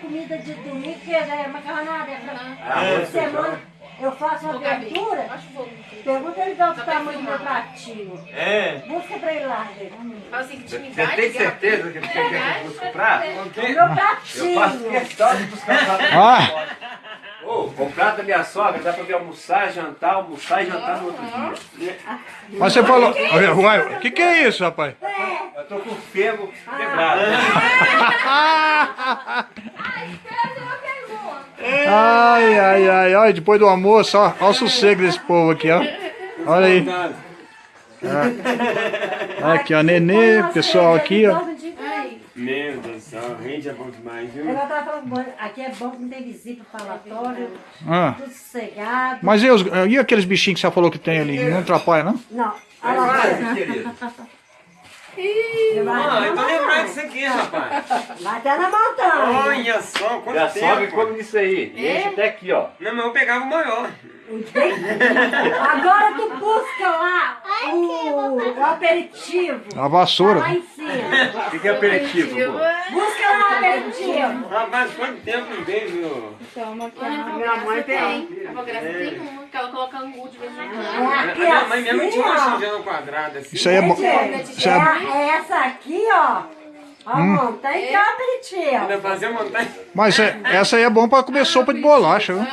Comida de domingo, que é macarronada. Ah, é semana eu faço uma abertura, pergunta ele dá o tamanho do meu pratinho. É. Busca pra ele lá, gente. Fala assim, Você intimidade. tem certeza que você quer que eu busque prato? O meu Eu faço pratinho. questão de buscar prato. Ah, Ô, o prato da minha sogra dá pra ver almoçar, jantar, almoçar e jantar no outro dia. mas você falou. O que, que é isso, rapaz? Eu tô com o fêmur quebrado. Ai, ai, ai, ai, depois do almoço, ó, ó o sossego desse povo aqui, ó. Olha aí. Olha aqui, ó, Nenê, pessoal aqui, ó. Meu Deus do céu, rende é bom demais, viu? Eu tava falando, bom, aqui é bom que não tem visita falatório, Ah, tudo sossegado. mas e, os- e aqueles bichinhos que você falou que tem ali? Não atrapalha, não? Não, olha lá. Vai, querido. Ah, eu disso aqui, rapaz. Vai até na montanha. Olha só, quanto sogra tempo. come isso aí. Enche até aqui, ó. Não, mas eu pegava o maior. Agora tu busca lá o, o aperitivo. A Tá vassoura. lá em cima. O que que é aperitivo, pô? Busca lá o aperitivo. Rapaz, quanto tempo não veio, viu? Minha mãe tem. A avó Graça tem uma, que ela coloca angu de vez em quando. É A minha mãe mesmo assim, tinha uma ó. xinjana quadrada assim. Isso aí é bom. Isso é- é, é essa aqui, ó. A montanha que é o aperitivo. Ainda fazia montanha. Mas é- essa aí é bom pra comer sopa de bolacha, viu?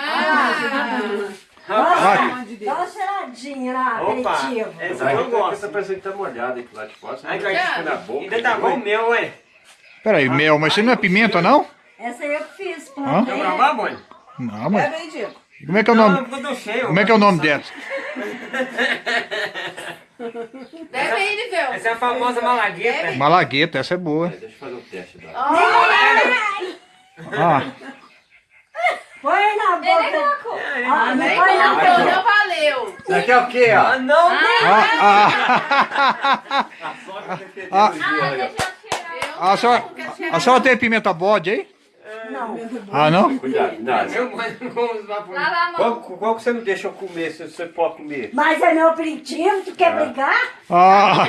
Dá dá uma cheiradinha lá, Opa, aperitivo. essa aí eu Essa gosto. parece que tá molhada aqui lá de fora. Ai, Ai, cara, fica na boca. Ainda tá bom o meu, ué. Peraí, mel, mas isso não é pimenta, não? Essa aí eu fiz, plantei. Quer provar, boi? Não, mas... Como é que é o Não, nome? cheio. Como é que é o nome dessa? Bebe aí, Liveu. Essa é a famosa malagueta. Malagueta, essa é boa. Deixa eu fazer um teste dela. Ah, Põe na boca. Ó, não Nem põe na boca. não valeu. Isso aqui é o quê, ó? Ah, não. ah, ah, A sogra tem Ah. certeza de olha. a, senhora, a senhora tem pimenta bode aí? Não. Ah, não? Cuidado, não. Qual, qual que você não deixa eu comer, se você pode comer? Mas é meu aperitivo, tu quer brigar? Ah,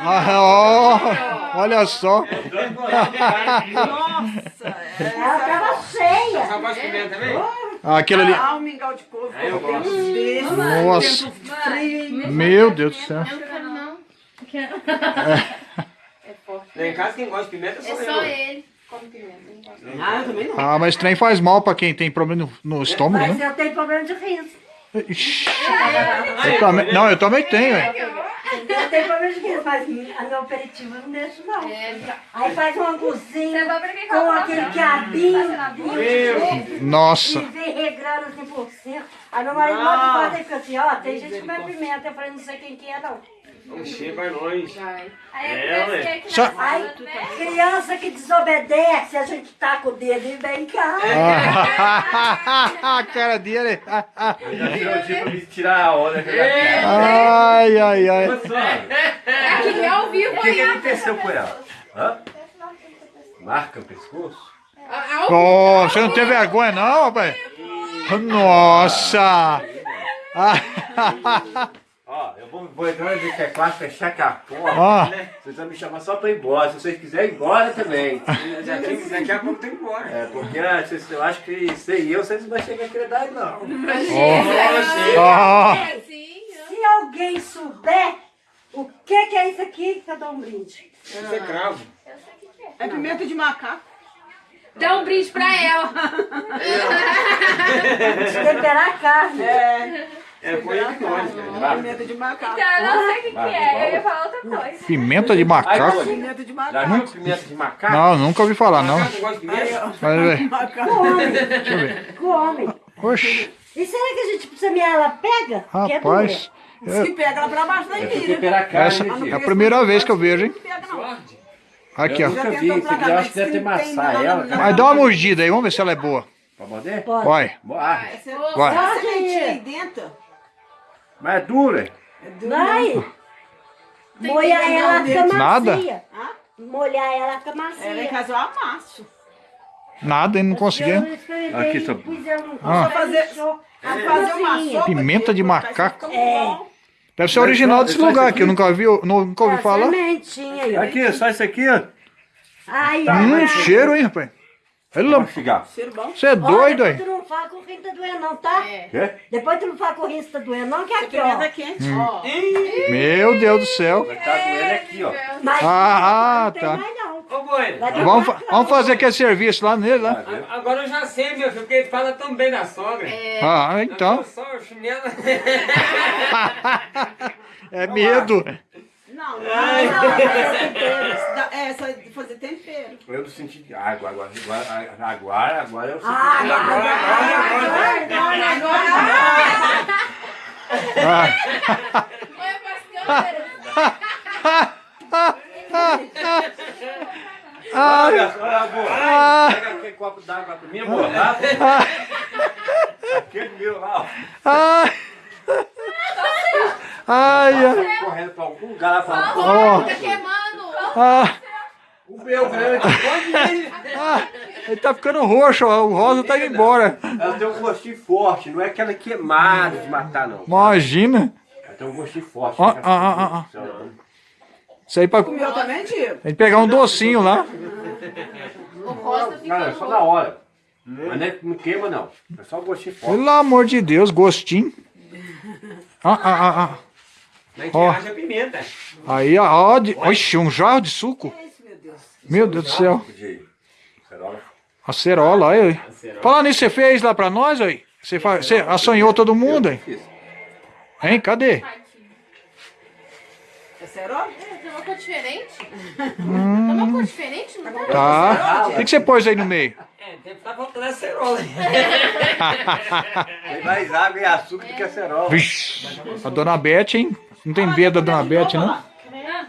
ah, ó, olha só. Ela tava cheia. Só pode comer também? Aquilo ali. Ah, um mingau de couve. Eu gosto. Desse, Nossa. Meu Deus do céu. Eu não quero, não. Lá em casa quem gosta de pimenta É só eu. ele. Come pimenta. Ah, eu também não. Ah, mas trem faz mal pra quem tem problema no, no estômago, Mas né? eu tenho problema de riso. Ixi. Eu também, não, eu também tenho, é. Eu tenho problema de riso, mas a meu aperitivo eu não deixo, não. É, Aí faz um anguzinho com aquele quiabinho. E Nossa. vem regrando assim por cima. Aí meu marido manda e fica assim, ó, tem gente que come pimenta. Eu falei, não sei quem que é, não. Oxê, vai longe. Vai. Aí É, ué. Só- sala, né? criança que desobedece, a gente taca o dedo e vem cá. Ah, a cara dele. Eu já tirou o dia pra me tirar a onda da É. Ai, ai, ai. Sogra, Aqui é ao vivo O que, que aconteceu com ela? Hã? Marca o pescoço? Pô, você não tem vergonha não, rapaz? Nossa. Ó, eu vou, vou entrar no teclado, fechar aqui a porta. Ó. Vocês vão me chamar só pra ir embora. Se vocês quiserem ir embora também. Já tem, daqui a pouco tem que embora. É, porque ah, vocês- eu acho que sei eu, vocês não vão chegar a querer dar, não. Ó. É, sim. Se alguém souber o que, que é isso aqui, que eu dou um brinde. Isso é cravo. É pimenta de macaco. Dá um brinde pra ela. Temperar a carne. É, É põe ele nós, cara. pimenta de macaco. Então, eu não sei o que, que Vai, é. vai. Eu ia falar outra coisa. Pimenta de Ai, macaco? Cone, Pimenta de Já macaco. viu pimenta de macaco? Não, nunca ouvi falar não. Macaco gosta de pimenta? Deixa eu ver. come. Oxi, E será que a gente precisa mear ela pega? Que é rapaz. Diz que pega ela pra baixo da Eu fui ilha. temperar a carne, Essa né, é filho? a primeira vez que eu vejo, hein? Não pega não. Aqui, Eu ó. nunca vi, eu acho que deve ter maçã ela. Mas dá uma mordida aí, vamos ver se ela é boa. Pra morder? Pode. Vai, Ah, vai. Essa sementinha aí dentro. Mas é dura. Vai. Molhar ela fica macia. Nada? Molhar ela fica macia. Ela em casa eu amasso. Nada, hein? Não consegui. Eu experimentei, Aqui, no Ah. Fazer- Fazer uma. Pimenta de macaco. bom. Deve ser original desse lugar aqui, eu nunca vi, nunca ouvi É, falar. Aqui, só isso aqui, ó. Ai, ó. Hum, cheiro, hein, rapaz? Ele chegar. Bom. Você é doido, Olha, aí? tu não fala que o rim tá doendo não, tá? É. Quê? Depois tu não fala que o rim tá doendo não, que é aqui, ó. é quente. Ó. Meu Deus do céu. Vai estar doendo aqui, ó. Mas Ah, não tem tá. mais não. Ô, Bueno, Vamos, fa- vamos fazer aquele serviço lá nele, lá. agora eu já sei, meu filho, porque ele fala tão bem da sogra. Ah, então. Eu só o chinelo. É medo. Não, não. é fazer tempero. Dá- É, só de fazer tempero. Eu não senti água, agora, agora, agora, agora eu senti. Ah, agora, agora, agora, agora, agora. Ah, Mãe, pastel, Olha, olha, boa. ah, Pega aquele copo d'água pra mim, amor. Lá. Aquele meu lá, ó. ah. Ai, ai. Lá pra Ó. Tá queimando. Ah, O meu grande. ah, ele tá ficando roxo, ó, o rosa tá indo embora. Ela tem um gostinho forte, não é aquela queimada de matar, não. Imagina. Ela tem um gostinho forte. Ó, fica ó, ó, ó, ó. assim, Isso aí pra Comeu também, Diego? tem que pegar um docinho lá. O rosto fica Não, é só na hora. Mas não, é- não queima, não. É só um gostinho forte. Pelo amor de Deus, gostinho. Ah, ah, ah, ah. Na gente Ó. acha pimenta. Aí, ó, ó, de, oxi, um jarro de suco. É isso, meu Deus. Meu Deus do céu. De cerola. Acerola, aí. aí. Fala nisso, você fez lá pra nós, aí? Você, fa- você assanhou todo mundo? Fiz. Hein, cadê? É cerola? Tem uma cor diferente? Tem uma cor diferente, não tá? Tá. O que, que você pôs aí no meio? É, tem que tá faltando a cerola. Tem mais água e açúcar do que a cerola. Vixe, a dona Beth, hein? Não tem medo da dona Beth, não?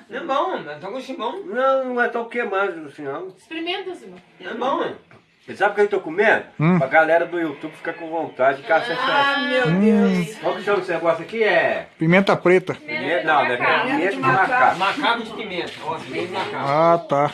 Não é bom, não tá gostinho bom. Não, não é tão queimando assim, não. Experimenta, Simão. Não é bom, mano. Você sabe o que eu tô comendo? Hum. Pra galera do YouTube ficar com vontade de caçar Ah, meu Deus. Qual que chama esse negócio aqui? É. Pimenta preta. Pimenta, não, não é pimenta de macaco. Macaco de pimenta. Ó, pimenta de macaco. Ah, tá.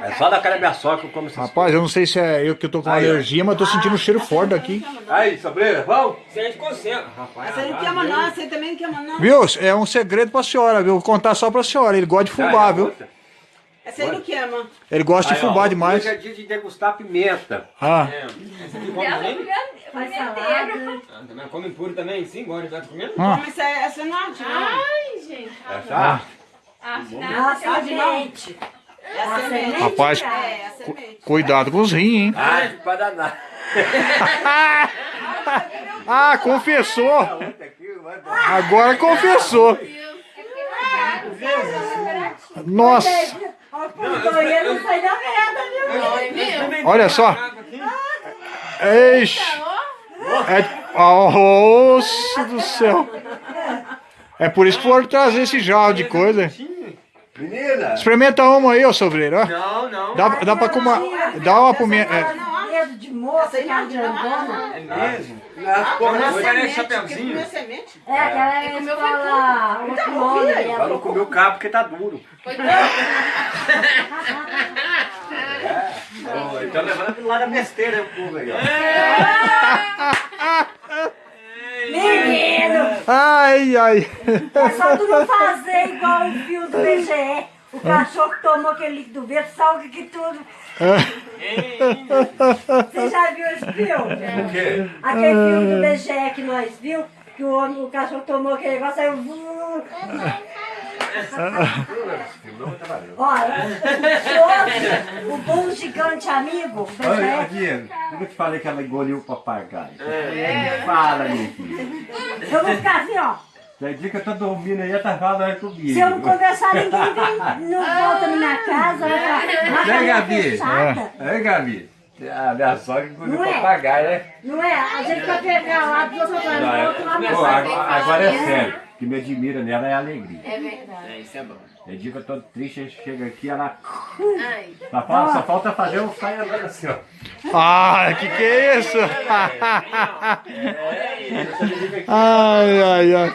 É só da cara da minha sogra que eu como essas Rapaz, eu não sei se é eu que tô com Aí, alergia, mas tô sentindo um cheiro forte daqui. coisas. Aí, sobreira, vamos? A gente consegue. Rapaz, aí não queima não, aí também não queima não. Viu? É um segredo pra senhora, viu? Vou contar só pra senhora. Ele gosta de fubá, viu? Essa aí não queima. Ele gosta de Aí, ó, fubá demais. Hoje é dia de degustar pimenta. Ah, É. Essa aqui come também? Faz salada. Ah, também come puro também? Sim, já tá comendo? ah. Mas essa, essa não arde, não. Ai, gente. Essa? Ah, semente. É a semente. Rapaz, É, é a semente. cuidado com os rins, hein? Ah, de pra danar. Ah, confessou. Agora confessou. Nossa, Olha, o banheiro não sai da merda, viu? Não, é olha só. Eixe. É, nossa do céu. É por isso que foram trazer esse jarro de coisa. Menina! Experimenta uma aí, ô sobreiro. Não, não. Dá, dá pra comer. Dá uma pimenta. é, Dedo de moça, que é grandona. É mesmo? Nas porra Não, doida. parece Semente, porque chapeuzinho. comeu semente. É, aquela é comeu escola, outro nome. Ela não ela- comeu cabo porque tá duro. Coitado. Oh, então levando pro lado da besteira o povo aí, ó. Menino, Ai, ai. é só tu não fazer igual o fio do BGE. O cachorro que tomou aquele líquido verde, salga que tudo. Você já viu esse filme? O quê? Aquele filme do BGE que nós viu, que o, homem, o cachorro tomou aquele negócio, saiu... vum. Olha, o o bom gigante amigo, o Olha, Diego, eu te falei que ela engoliu o papagaio. Fala, meu filho. eu vou ficar assim, ó. Tem dia que eu tô dormindo aí, ela tá falando comigo. Se eu não conversar, ninguém vem, não volta na minha casa, vai Né, "Mas Gabi? é. É, Gabi? A minha sogra engoliu é? papagaio, né? Não é? A gente vai pegar lá do outro lado, do outro lado. Agora, agora é sério. O que me admira nela é a alegria. É verdade. É, isso é bom. Tem dia que eu tô triste, a gente chega aqui, ela. Ai. Só falta, só falta fazer um saia assim, ó. Ah, que que é isso? Ai, ai, ai.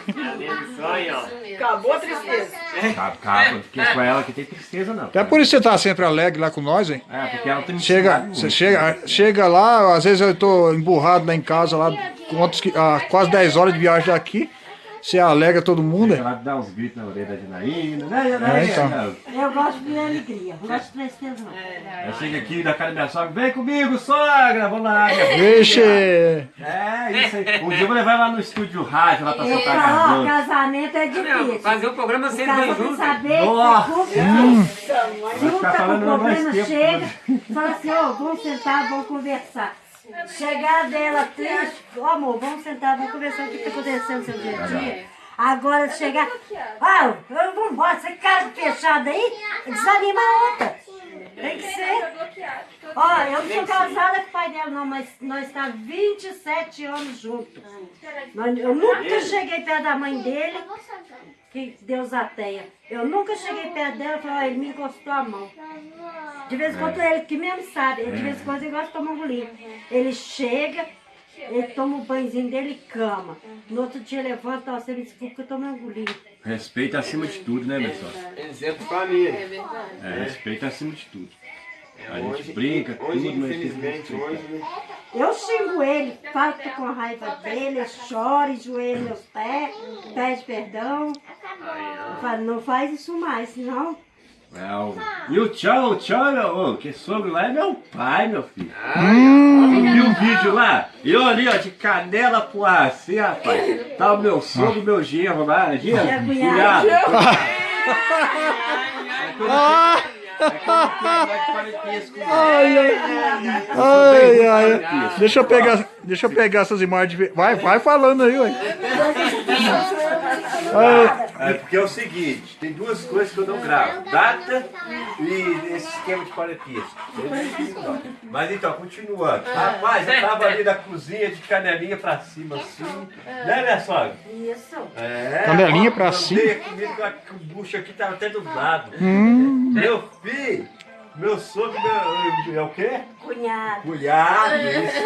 Acabou a tristeza. Capa, porque com ela que tem tristeza não. Até por isso você tá sempre alegre lá com nós, hein? É, porque ela tem Chega, você chega, chega lá, às vezes eu tô emburrado lá em casa, lá com outros que- ah, quase 10 horas de viagem daqui. Você alega todo mundo, é? Ela dá uns gritos na orelha da Janaína, né, Janaína? É, então. Eu gosto de alegria, não gosto de tristeza não. Aí chega aqui da cara da minha sogra, vem comigo, sogra, vamos lá. Vixe! É, isso aí. Um dia eu vou levar lá no estúdio rádio, lá pra Eita, soltar ó, gravando. casamento é difícil. fazer o programa O sempre bem junto. saber Nossa. que Hum. junta com o problema, tempo, chega, fala assim, ó, vamos sentar, vamos conversar. Chegar dela triste, ó amor, vamos sentar, vamos conversar o que está acontecendo no seu dia a dia. Agora chegar, ah, eu vou embora, você casa fechada aí, desanima a outra. Tem que ser. Ó, eu não sou casada com o pai dela, não, mas nós estamos 27 anos juntos. Eu nunca cheguei perto da mãe dele, que Deus a tenha. Eu nunca cheguei perto dela e falei, ele me encostou a mão. De vez em quando ele que mesmo sabe, de vez em quando ele gosta de tomar um golinho. Ele chega, ele toma o banhozinho dele e cama. No outro dia levanta, ó, você me desculpa que eu tomei um golinho. Respeito acima de tudo, né, pessoal? Exemplo família. É, respeito acima de tudo. A Hoje- gente brinca, Hoje, tudo, mas infelizmente, hoje. Eu xingo ele, falo que tô com raiva dele, eu choro, enjoelho meus pés, pede perdão. Eu falo, não faz isso mais, senão. É, o- E o tchau, o tchau, meu, ô, que sogro lá é meu pai, meu filho. Hum. Tu viu o vídeo lá? Eu ali, ó, de canela pro ar, assim, rapaz. Tá o meu sogro, meu genro lá, genro, É cunhado. Ai, Ai, ai. Deixa eu pegar, deixa eu pegar essas imagens. Vai, vai falando aí, ué. Ai, É porque é o seguinte, tem duas coisas que eu não gravo. Data e esse esquema de parapisco. Mas então, continuando. Rapaz, eu tava ali na cozinha de canelinha pra cima, assim. Né, minha sogra? Isso. É. Canelinha pra eu cima? dei comida com a- bucho aqui tava até dublado. hum. Meu filho, meu sogro, meu, é o quê? Cunhado. Cunhado, isso.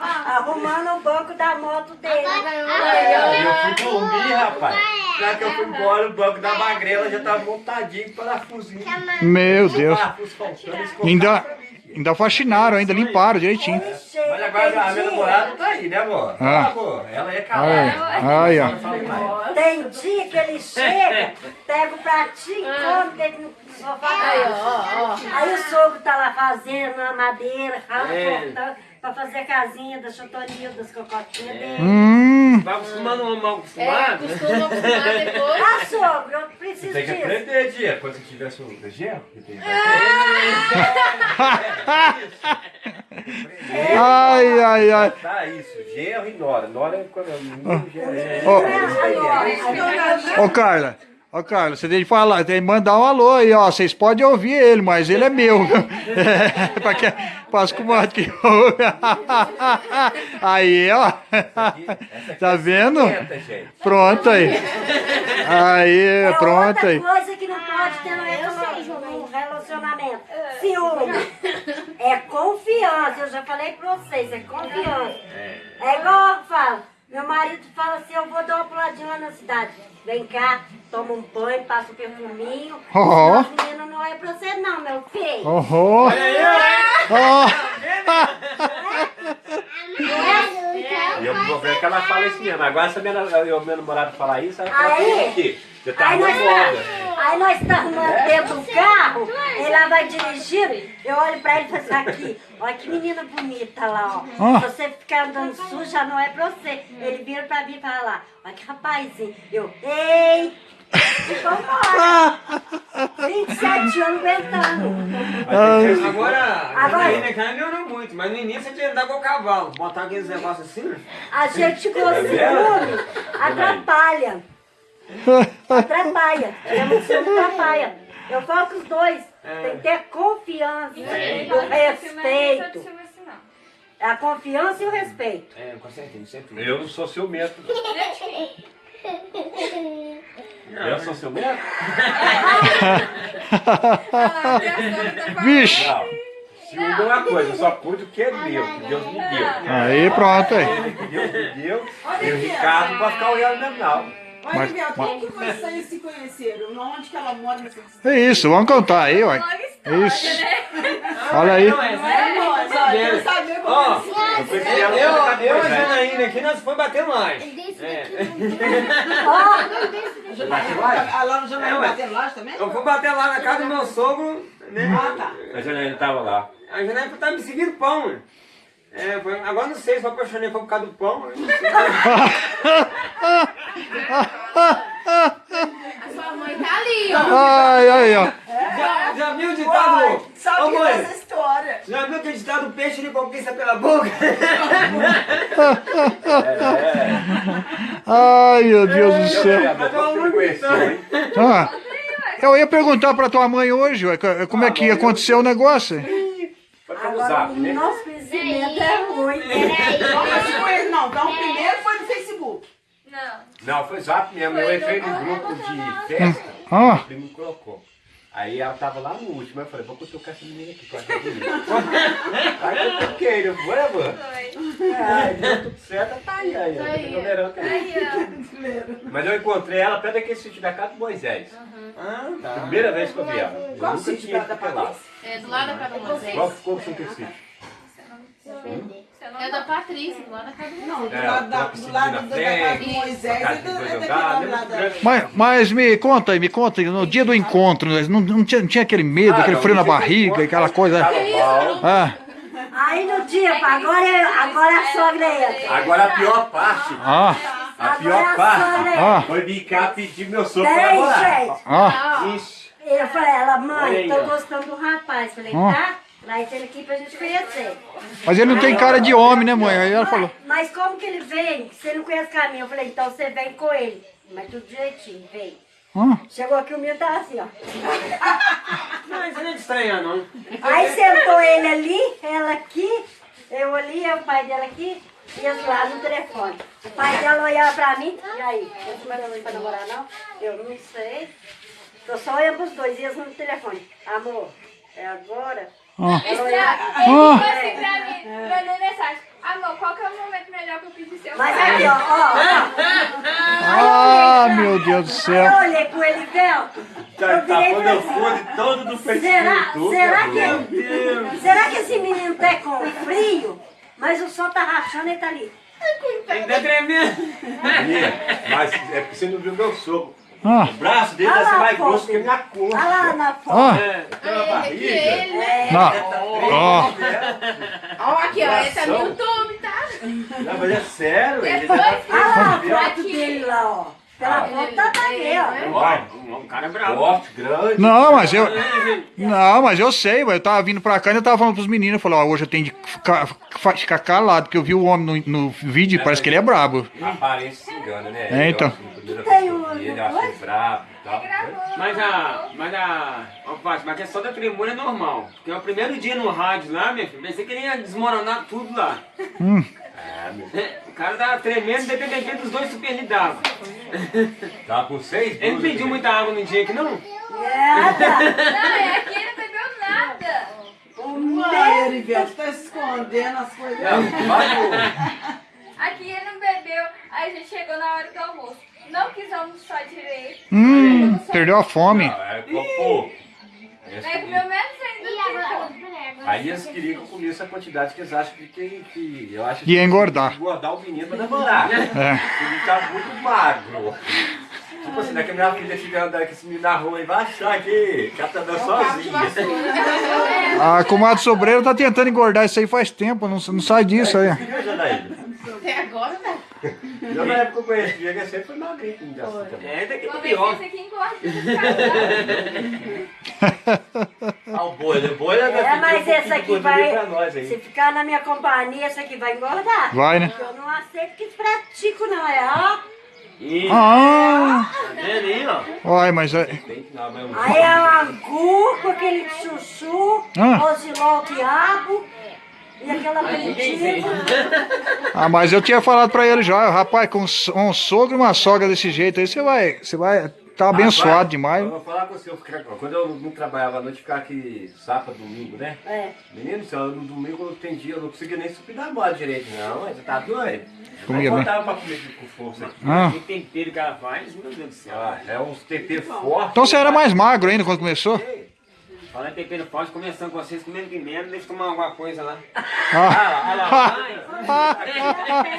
Arrumando o banco da moto dele. E eu fui dormir, rapaz. Na que eu fui embora, o banco da magrela já tava montadinho, parafusinho. Meu Deus. Parafuso faltando, eles Ainda, ainda faxinaram, ainda limparam direitinho. Ele Mas agora a minha namorada tá aí, né, amor? Ah. Ah, amor, ela é Ai, calada. ai, ó. Não mais. tem dia que ele chega, pega o pratinho, come dele no sofá. Aí o sogro tá lá fazendo a madeira, rala, cortando, pra fazer a casinha da chotoria, das cocotinhas dele. Hum. Vai acostumando um mal É, acostumado. costuma acostumar depois. Ah, sogro, eu preciso Tem que disso. aprender, dia. Quando você tiver genro, que tem que Ai, ai, ai. Tá isso, genro e nora. Nora é quando é menino, genro é... Ô, ô Carla. Ô, Carla, você tem que falar, tem que mandar um alô aí, ó. Vocês podem ouvir ele, mas ele é meu. É, pra que, para que ouve. Aí, ó. Tá vendo? Senta, gente. Pronto aí. Aí, É pronto aí. coisa que não pode ter no relaciona- no relacionamento. Ciúme. É confiança. Eu já falei pra vocês, é confiança. É igual eu falo. Meu marido fala assim, eu vou dar uma puladinha lá na cidade. Vem cá, toma um banho, passa um perfuminho. Senão As meninas não é pra você não, meu filho. Oh, oh. E eu vou ver que ela fala isso mesmo. Agora, se eu, meu namorado falar isso, ela fala Aí- assim aqui. Você tá Aí nós, tá, aí nós estamos dentro do carro, ele lá vai dirigindo, eu olho pra ele e falo assim, aqui, olha que menina bonita lá, ó. Se você ficar andando suja, não é pra você. Ele vira pra mim e fala lá, olha que rapazinho. Eu, ei! E vambora. 27 anos aguentando. Agora, Agora- ainda cara melhorou muito, mas no início você tinha que andar com o cavalo, botar aqueles negócios assim. A gente com ciúme atrapalha. Atrapalha. É muito ciúme atrapalha. Eu falo com os dois. Tem que ter confiança, o respeito. A confiança e o respeito. É, com certeza, sempre. Eu não sou ciumento. Eu sou ciumento? Vixe. Não. Ciúme é uma coisa, eu só pude o que é meu, que Deus me deu. Aí, pronto aí. Deus me deu, e o Ricardo pra ficar olhando mesmo, não. Olha, Mas- Biel, mas- como que vocês se conheceram? Onde que ela mora? É isso, vamos contar aí, ué. É isso. Olha aí. Não é nós, olha. vendo. sabia como Eu fui eu, eu, eu e a. Janaína aqui, nós fomos bater mais. É. A lá no jornal É, batendo laje também? Eu fui bater lá na casa do meu sogro, né? Ah, tá. A Janaína tava lá. A Janaína tava me seguindo pão, né? É, agora não sei se eu apaixonei foi por causa do pão. né? A sua mãe tá ali, ó. Ai, ai, ó. Já, já viu o ditado? Ô sabe que mãe, essa história? já viu aquele ditado peixe ele conquista pela boca? Ai, meu Deus do Eu céu. falei, "Ah, não? Ah, eu ia perguntar pra tua mãe hoje, como é que aconteceu o negócio. Foi pelo Agora, zap, o né? nosso é ruim. Não, não. Então, o primeiro foi no Facebook. Não. Não, foi zap mesmo. Eu entrei num grupo de festa. Ah, O primo me colocou. Aí ela tava lá no último, eu falei, vou cutucar essa menina aqui, que eu acho é bonita. Aí eu toquei, eu falei, mano. Ai, deu tudo certo, tá aí, aí. ó, aí, tá tá aí. Mas eu encontrei ela perto daquele sítio da casa do Moisés. Ah, tá. Primeira vez que eu vi ela. Eu Qual nunca sítio da- lá. É do lado da casa do Moisés. Qual ficou com o sítio? É da Patrícia, lado da casa do Moisés. Não, do É, lado da, do lado da na do frente, Moisés e do, dois é daquele lado lá da... mas, mas me conta aí, me conta aí, no dia do encontro, né, não, não tinha, não tinha aquele medo, Ah, aquele frio na barriga, encontro, aquela coisa. bom. Ah, Aí no dia, agora, é- agora a sogra entra. Agora a pior parte, ah, a pior parte ah, foi cá pedir meu sogro pra namorar. gente. ah. Ixi. Eu falei, ela, mãe, tô gostando do rapaz. Falei, Ó. tá? Traz ele aqui pra gente conhecer. Mas ele não tem cara de homem, né, mãe? Aí ela falou. Mas como que ele vem? Você não conhece o caminho. Eu falei, então você vem com ele. Mas tudo direitinho, vem. Ah, Chegou aqui, o menino tava assim, ó. Não, isso não é de estranhar, não. Aí sentou ele ali, ela aqui, eu ali, o pai dela aqui, e eles lá no telefone. O pai dela olhava pra mim, e aí, você não mandou pra namorar não? Eu não sei. Tô só olhando pros dois, e eles no telefone. Amor, é agora? Ele mandei mensagem. Amor, qual que é o momento melhor pra eu pedir seu mas aqui, ó, ó, Ah, meu Deus do ó. céu. Eu olhei com ele. Tá, Eu tá virei pra fone todo do Facebook. Será, será, meu que, será que esse menino tá com frio? Mas o sol tá rachando e tá ali. Ele tá tremendo. Mas é porque você não viu meu sogro. Ah, O braço dele deve ser mais foto grosso que a minha Olha lá coxa. na foto. ah. Tem uma É, que barriga. ele, né? Não. Ó, Ó, aqui, ó, ele tá no. YouTube, tá? Não, mas é sério, ele Depois já que Olha lá a foto dele lá, ó. Pela foto tá ali, ó. Um cara bravo. Forte, grande. Não, mas eu. Não, mas eu sei, eu tava vindo pra cá e eu tava falando pros meninos, eu falei, ó, hoje eu tenho de ficar, ficar calado, porque eu vi o homem no, no vídeo e parece que ele é brabo. A aparência se engana, né? É, então. Tem um- ele, achei brabo e tal. Mas a. Mas a. Ó, Fátima, mas a questão da tremura é normal. Porque é o primeiro dia no rádio lá, minha filha, pensei que ele ia desmoronar tudo lá. É, meu. O cara tava tremendo, dependendo dos dois super d'água. Tava com seis Ele pediu né? muita água no dia aqui, não? Nada. Não, é aqui ele não bebeu nada. Uai, Erivelto, tá escondendo as coisas. Não. Aqui ele não bebeu. Aí a gente chegou na hora do almoço. Não quis almoçar direito. Hum, perdeu a fome. Não, é, Aí queriam- comeu menos que. Aí eles queriam que eu comesse a quantidade que eles acham que, que, que eu acho Ia engordar. engordar o menino pra namorar. É. Ele tá muito magro. Tipo assim, daqui a minha filha estiver andando com esse menino na rua e vai achar que, que ela tá andando sozinha. A comadre Sobreira tá tentando engordar isso aí faz tempo, não, não sai disso aí. Viu, Janaína? Até agora, né? Eu na época que eu conheci ele, ele sempre foi magrinho com assim também. É, daqui pra pior. esse aqui engorda. Ah, o boi, o boi é É, mas esse aqui vai. nós Se aí. ficar na minha companhia, esse aqui vai engordar. Vai, né? Porque eu não aceito que pratico, não. É, ó. Ih, Ah, tá vendo aí, ó? Olha, mas é. Que mesmo. Aí é angu com aquele chuchu, Ah. rosiló, quiabo e aquela. Ah, mas eu tinha falado pra ele já, rapaz, com um sogro e uma sogra desse jeito aí, você vai. Você vai. Tá abençoado Agora, demais. Eu vou falar com você, eu quando eu não trabalhava à noite, ficava aqui sábado, domingo, né? É. Menino, céu, no domingo eu entendi, eu não conseguia nem subir da moto direito, não, você tá doido? Comia, Aí né? voltava pra comer com força aqui. Ah. Que tempero que ela faz, meu Deus do céu. Ah, é uns temperos fortes. Então você era mais magro ainda quando começou? Fala em tempero forte, começando com vocês comendo pimenta, deixa eu tomar alguma coisa lá. Ah,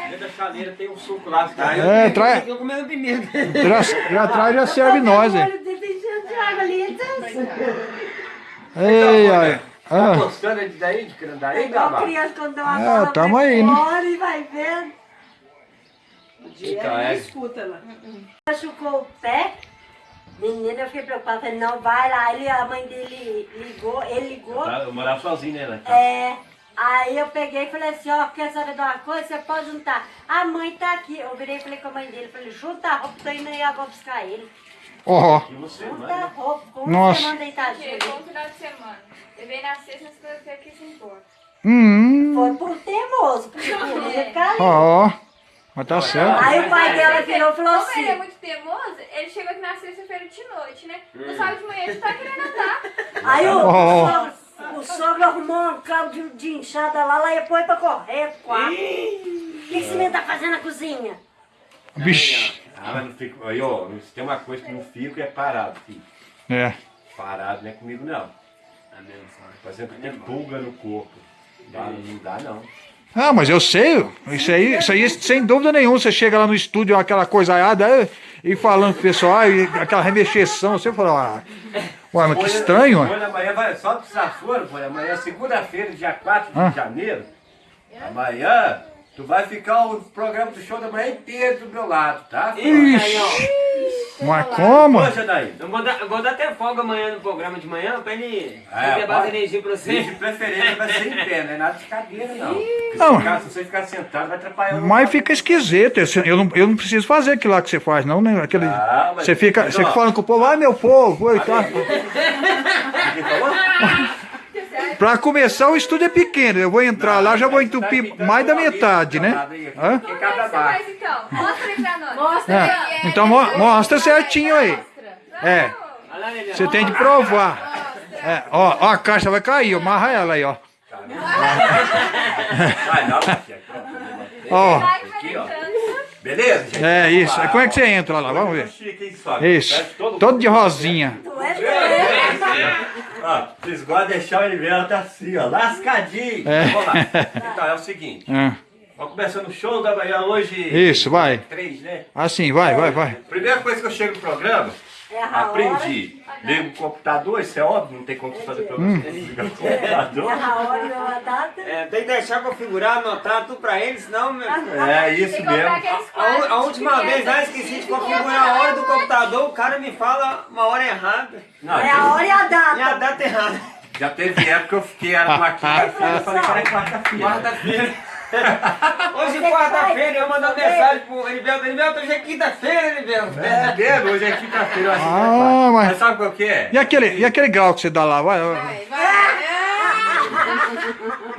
Dentro da chaleira tem um suco lá. Tá? é, traz, Eu comendo pimenta. já, já traz já serve nós, hein? então. Ei, ai. Tá Ah, gostando de daí, de Candaí, É igual criança quando dá uma É, bola tamo aí, né? e vai vendo. O dia Então, é. escuta lá. Machucou o pé. Menina, eu fiquei preocupada. Falei, não, vai lá. Ele, a mãe dele ligou, ele ligou. Tá, Eu morava sozinho, né? na. É, aí eu peguei e falei assim, ó, quer saber de uma coisa? Você pode juntar. A mãe tá aqui. Eu virei e falei com a mãe dele, falei, junta a roupa, tô indo aí agora buscar ele. ó, você, Junta a roupa, como Nossa. você manda deitadinho Chegou ali. no final de semana. Levei na sexta, nas coisas aqui se importa. hum, Foi por teimoso, porque por ele caiu. ó, mas tá certo. Aí o pai dela virou e falou Como ele é assim, muito teimoso, ele chegou aqui na sexta-feira de noite, né? No sábado de manhã ele tá querendo andar. aí o, Oh. o, sogro, o sogro arrumou um cabo de, de inchada lá, lá e põe pra correr, quatro. O que, esse menino tá fazendo na cozinha? Vixe, Ah, mas não fico. Aí, ó, se tem uma coisa que não fico é parado, filho. é. Parado não é comigo, não. Tá mesmo, só. Fazendo que tem pulga no corpo. Dá, não dá, não. Ah, mas eu sei, isso aí, isso aí sem dúvida nenhuma, você chega lá no estúdio, aquela coisaiada, eh, e falando com o pessoal, e aquela remexeção, você fala, ah, ué, mas que estranho, ué. Olha, amanhã vai só pro desaforo, pô. Amanhã é segunda-feira, dia 4 de Ah. janeiro. Amanhã, tu vai ficar o programa do show da manhã inteiro do meu lado, tá? Ixi, mas como? Poxa, daí. Eu vou dar, eu vou dar até folga amanhã no programa de manhã pra ele É, ter base pode. energia pra você. de preferência vai ser em pé, não é nada de cadeira, não. Não. Se, ficar- se você ficar sentado, vai atrapalhar o Mas fica esquisito, eu não, eu não preciso fazer aquilo lá que você faz, não, né? Aquele, Ah, mas- você fica, mas, você ó. fica falando com o povo, ai meu povo, oi, tá. Pra começar, o estúdio é pequeno, eu vou entrar lá, já vou entupir mais da metade, né? Hã? É faz então? Mostra aí pra nós. Mostra É, aí. então mo- mostra certinho aí. É, você tem de provar. É, ó, ó, a caixa vai cair, ó, amarra ela aí, ó. Não. Ó, Vai Aqui, ó. calentando. Beleza, gente? é isso. Como é que você entra lá? Vamos ver. Chique, hein? Isso, todo- todo de rosinha. Tu é. Ó, vocês gostam de deixar o inverno tá assim, ó, lascadinho. É. Vamos lá. Então, é o seguinte. É, Vamos começando o show da manhã hoje. Isso, vai. Três, né? Assim, vai, vai, vai. Primeira coisa que eu chego no programa, É. aprendi. Ligo o computador, isso é óbvio, não tem como fazer pra você. Liga o computador. É a hora e a data. É, tem que deixar configurar, anotar tudo pra ele, senão. meu- É isso mesmo. A, a última vez lá criança. esqueci de configurar a hora do computador, o cara me fala uma hora errada. Não, É a hora e a E a data. data errada. já teve época que eu fiquei era uma quinta-feira, eu falei que era quarta-feira. Quarta-feira. Hoje, Você quarta-feira, eu também? mensagem pro Heriberto. Heriberto, hoje é quinta-feira, Heriberto. É mesmo, hoje é quinta-feira, eu acho que Ah, é mas- Mas sabe qual que é? E aquele, e aquele grau que você dá lá? Vai, vai.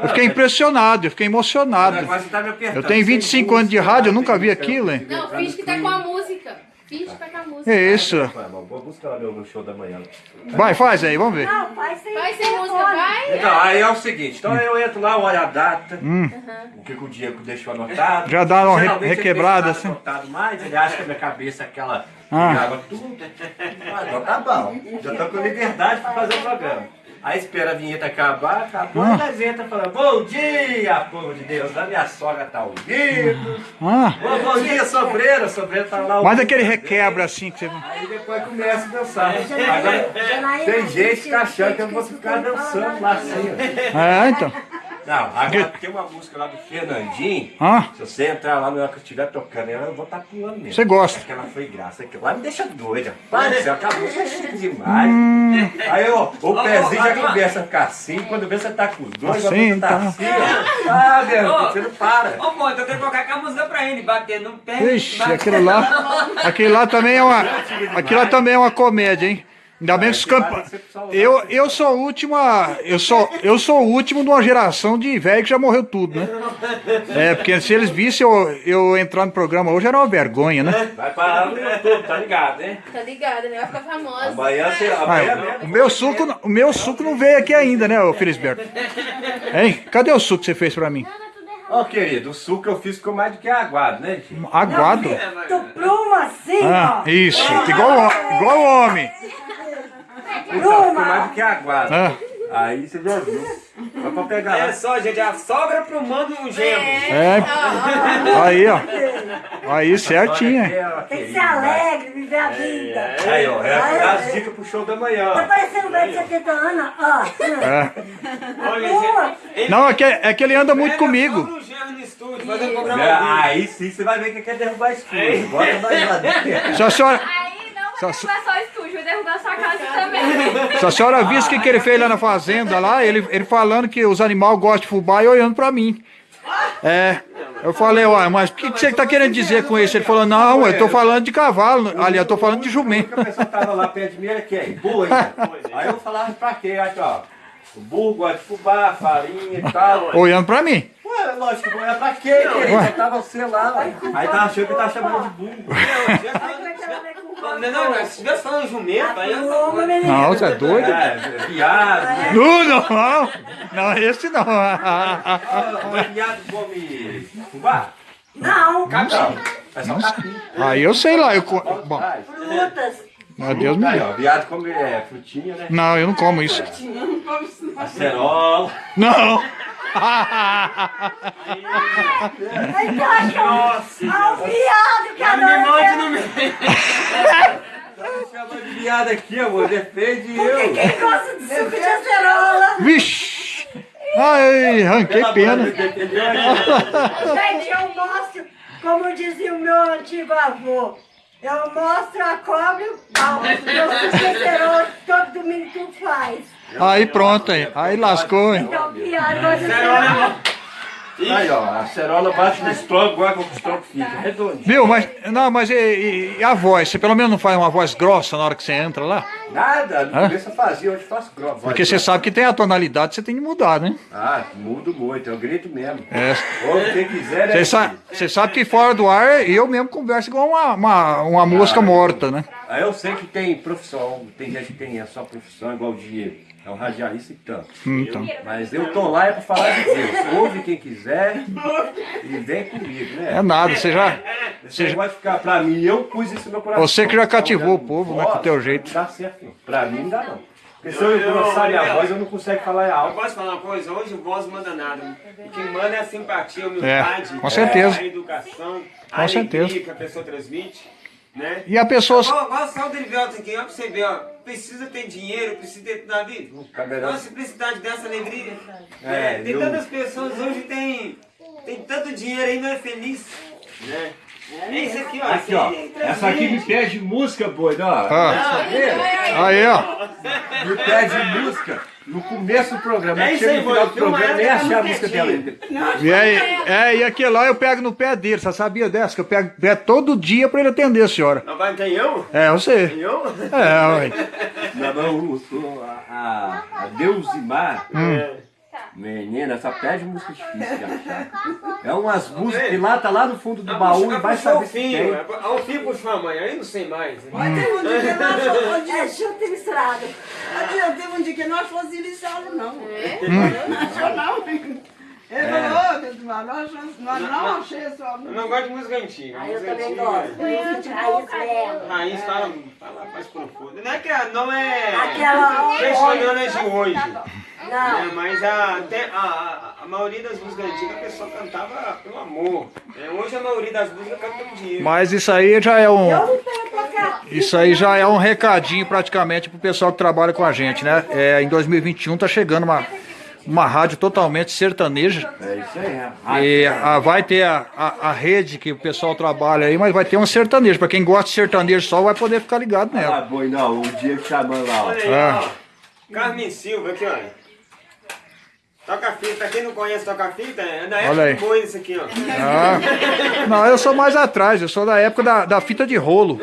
Eu fiquei impressionado, eu fiquei emocionado. Tá. Eu tenho 25 anos de rádio, eu nunca vi aquilo, hein? Não, finge que tá com a música. Finge que tá a música. É isso. Vou buscar no show da manhã. Vai, faz aí, vamos ver. Não, faz sem Vai sem música, vai. Então, aí é o seguinte, então eu entro lá, olho a data, o que, que o Diego deixou anotado. Hum. Já dá uma re- requebrada, assim. anotado mais, ele acha que a minha cabeça é aquela Ah. tudo. Ah, então tá bom, já tô com liberdade para fazer o programa. Aí espera a vinheta acabar, acabou, Ah. nós entra falando, bom dia, povo de Deus, a minha sogra tá ouvindo. Ah, Bom, bom dia, sobreira, sobreira tá lá mas aquele requebra assim que você. Aí depois começa a dançar. Agora, Janaína, tem gente que tá achando que eu vou ficar dançando lá assim. É, então. Não, agora tem uma música lá do Fernandinho. Ah, Se você entrar lá na hora que eu estiver tocando ela, eu vou estar pulando mesmo. Você gosta. Aquela foi graça. Aquilo lá me deixa doida. Pai do céu, aquela música é chique demais. Aí ó, o pezinho já começa a ficar assim. Quando vê você tá com os dois, Assim, você tá então. assim. ó. Ah, meu você não para. Ô, pô, então tem que colocar aquela música pra ele, bater no pé. Ixi, aquilo lá. Aquilo lá também é uma. Aquilo lá também é uma comédia, hein? Ainda bem que os campos. Eu, eu sou o último. a- Eu sou, eu sou o último de uma geração de velho que já morreu tudo, né? É, porque se eles vissem eu, eu entrar no programa hoje era uma vergonha, né? Vai parar no YouTube, tá ligado, hein? Tá ligado, né? Vai ficar famosa. Amanhã você. Ah, Amanhã o meu suco, não- o meu suco não veio aqui ainda, né, ô Felisberto? Hein? Cadê o suco que você fez pra mim? Ó, querido, o suco que eu fiz ficou mais do que aguado, né, gente? Aguado? Tu pluma assim, Ah, ó. isso, igual, igual o homem. Então, ficou mais do que aguado. Ah. Aí você já viu. Só pra pegar É lá. só, gente, a sogra pro mando um genro. É. Aí, ó. Aí, certinho. hein? Tem que ser alegre, viver a vida. Aí, ó, é as dicas pro show da Tá manhã. parecendo um velho de 70 anos, ó. É. Olha, Não, é que, é que ele anda muito comigo. estúdio, fazendo É, programa dele. Aí sim você vai ver que quer derrubar estúdio. Bota mais lá dentro. Se a senhora, Não Só- vai derrubar só o estúdio, vai derrubar sua casa também. se a senhora visse o que, que ele fez lá na fazenda, lá, ele, ele falando que os animais gostam de fubá e olhando pra mim. É. Eu falei, uai, mas o que, que você tá querendo dizer com isso? Ele falou, não, eu tô falando de cavalo. Ali, eu tô falando de jumento. A pessoa tava lá perto de mim, era quem? Boi. né? Aí eu falava pra quê? Aí, ó. O burro gosta de fubá, farinha e tal. Olhando pra mim. Ué, lógico, que é pra quê? Só tava você lá. ué. Aí tava achando que tava chamando de burro. Não, não, não, se tivesse falando jumento, aí eu... Uma menina. Não, você é doido? É, viado. né? Não, não, não, esse não. Ah, Mas viado come fubá? Não, Capim. É só capim. Aí eu sei lá, eu. Bom, frutas. Meu Deus me livre. viado come é, frutinha, né? Não, eu não como isso. Acerola. Não! Aí tu acha que é um- ah, um viado que Não me ser- no meio. Tá chamando de viado aqui, amor. Defende Porque eu. quem gosta de suco de acerola? Vixe! Ai, arranquei pena. Gente, eu mostro, como dizia o meu antigo avô, eu mostro a cobra e o pau. Meu suco de acerola, todo domingo tu faz. Aí pronto, aí. Aí lascou, hein? Então, de acerola. Aí, ó, a acerola bate no estômago, olha como o estômago fica. Redondo. Viu? Mas, não, mas e, e- e a voz? Você pelo menos não faz uma voz grossa na hora que você entra lá? Nada, no Hã? começo eu fazia, hoje faço grosso. Porque você sabe que tem a tonalidade, você tem que mudar, né? Ah, mudo muito, eu grito mesmo. É. Ou quem quiser, Você sabe, você sabe que fora do ar eu mesmo converso igual uma, uma, uma mosca morta, né? Eu sei que tem profissão, tem gente que tem a sua profissão, igual o Diego. É um radialista e tanto. Então. Mas eu tô lá é pra falar de Deus. Ouve quem quiser e vem comigo, né? É nada, você já. Você vai ficar pra mim, eu pus isso no meu coração. Você que já cativou o povo, né, com o teu jeito. Não dá certo. Pra mim não dá não. Porque se eu engrossar minha voz, eu não consigo falar Eu alto. posso falar uma coisa? Hoje o voz manda nada. O que manda é a simpatia, a humildade. É, com certeza. A educação, a Com alegria certeza. que a pessoa transmite. Né? E a pessoa. Igual, igual o Sal Derivelto aqui, ó, pra você ver, ó. Precisa ter dinheiro, precisa ter Davi. Camerão. Uma simplicidade dessa alegria. É, né? Tem eu- tantas pessoas hoje tem, tem tanto dinheiro aí, não é feliz. Né? É isso aqui, ó. Aqui, ó. Esse Essa aqui me pede música, boi, ó. Ah, Saber? aí, ó. Me pede música no começo do programa. É chega aí, no final do programa, nem achei a música dela ainda. E aí, é, e aquele lá eu pego no pé dele, você sabia dessa? Que eu pego no pé todo dia pra ele atender a senhora. Não vai quem eu? É, você. Quem eu? É, ué. Não, não, a, a, a Deusimar, menina, essa pede música difícil de achar. É umas músicas que lá tá lá no fundo do baú e vai saber se tem. É o filho puxou a mãe, aí não sei mais. Mas teve um dia que nós fomos. É e misturado. Teve um dia que nós fomos iniciá-lo, não. Não achou, não. Ele falou, Deusmar, nós nós não achei a sua Eu música. não gosto de música antiga. Aí eu música também gosto. Música de raiz mesmo. Raiz fala, fala mais profundo. Não é que a- não é Aquela- questionando de hoje. Não. né, mas a, até a, a, maioria das músicas antigas a pessoa cantava pelo amor. né? Hoje a maioria das músicas canta pelo dinheiro. Mas isso aí já é um. Isso aí já é um recadinho praticamente pro pessoal que trabalha com a gente, né? É, em 2021 tá chegando uma, uma rádio totalmente sertaneja. É isso aí, é. E a- vai ter a, a, a rede que o pessoal trabalha aí, mas vai ter uma sertaneja. Pra quem gosta de sertanejo só, vai poder ficar ligado Ah, nela. boi, não, o Diego chamando lá, ó. Olha aí, Ah. ó. Carmen Silva aqui, olha. Toca fita, pra quem não conhece toca fita, é da Olha época aí. do boi isso aqui, ó. Ah, não, eu sou mais atrás, eu sou da época da, da fita de rolo.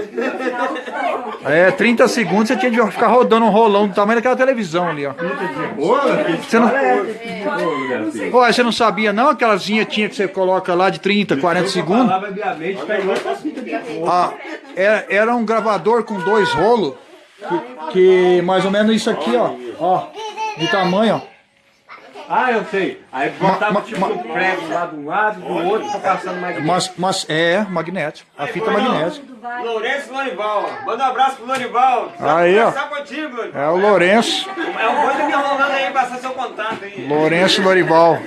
É, 30 segundos você tinha de ficar rodando um rolão do tamanho daquela televisão ali, ó. Você não, Ué, você não sabia não? Aquelas vinhetinhas que você coloca lá de 30, 40 segundos? Tá. Ah, era, era um gravador com dois rolos, que, que mais ou menos isso aqui, ó, ó, de tamanho, ó. Ah, eu sei. Aí botava Ma- tipo ma- um prego lá de um lado, do outro, pra passando mais Mas, mas é magnético. A fita é magnética. Lourenço Lorival, ó. Manda um abraço pro Lorival. Aí, ó. Conversar contigo, Lorival. É o Lourenço. É o coisa me enrolando aí, passar seu contato aí. Lourenço Lorival.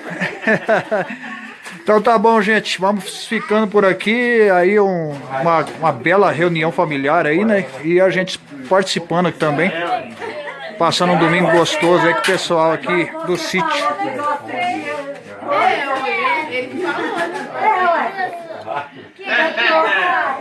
Então tá bom, gente. Vamos ficando por aqui. Aí um- uma, uma bela reunião familiar aí, né? E a gente participando aqui também. Passando um domingo gostoso aí com o pessoal aqui do sítio. Ele falou. É, ué.